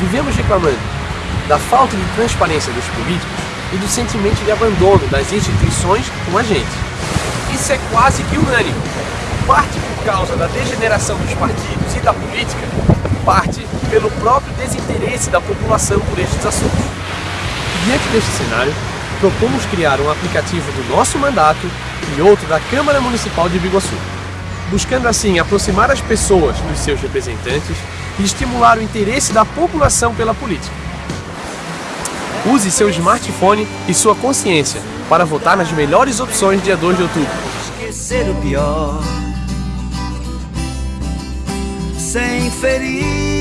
Vivemos reclamando da falta de transparência dos políticos e do sentimento de abandono das instituições com a gente. Isso é quase que unânime. Parte por causa da degeneração dos partidos e da política, parte pelo próprio desinteresse da população por estes assuntos. Diante deste cenário, propomos criar um aplicativo do nosso mandato e outro da Câmara Municipal de Biguaçu, buscando assim aproximar as pessoas dos seus representantes e estimular o interesse da população pela política. Use seu smartphone e sua consciência para votar nas melhores opções dia 2 de outubro. Esquecer o pior sem ferir